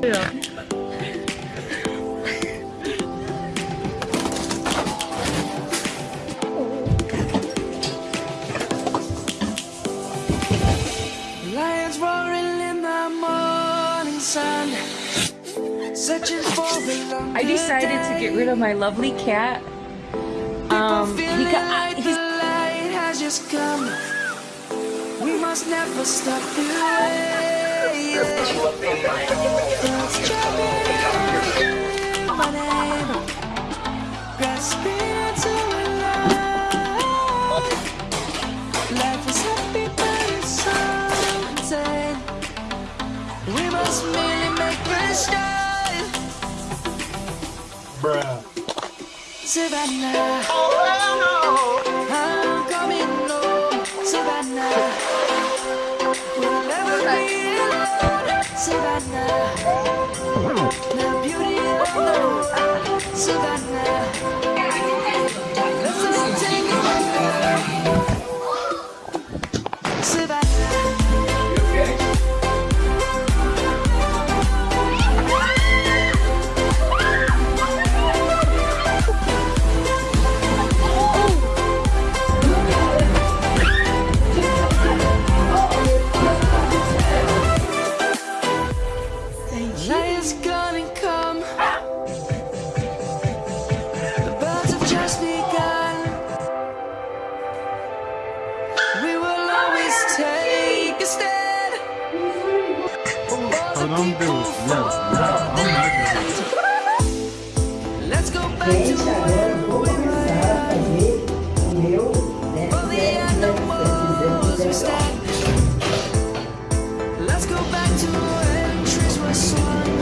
Lions roaring in the morning sun. Searching for a I decided to get rid of my lovely cat. Um, Feeling because I, like the he's light has just come. We must never stop the way. Birds chirping my name, grasping into life. Life is happy, but it's so insane. We must merely make a start. Bruh. Savannah. I'm coming Savannah. The beauty of Savannah. Let's go back to where we were. For the animals we stand. Let's go back to when trees were swung.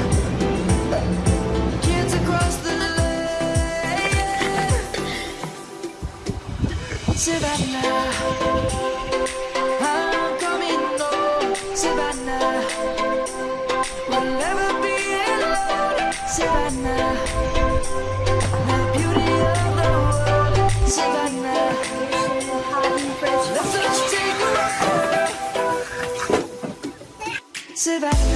Kids across the lake. Savannah. I'm coming home, Savannah. We'll never be alone, Savannah. Savannah.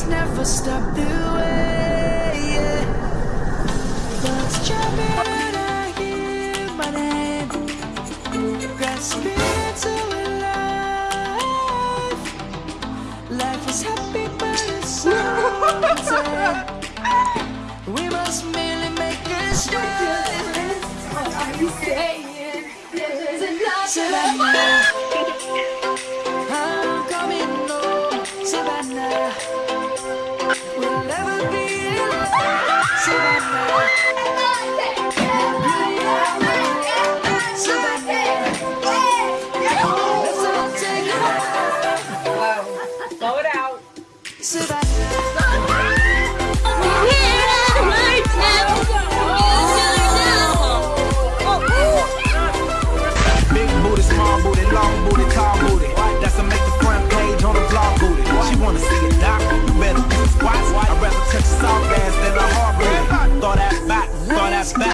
We never stop the way. Yeah. Birds chirping, I hear my name. Grasping into life. Life is happy, but it's so. We must merely make a start. Savannah, I'm Savannah.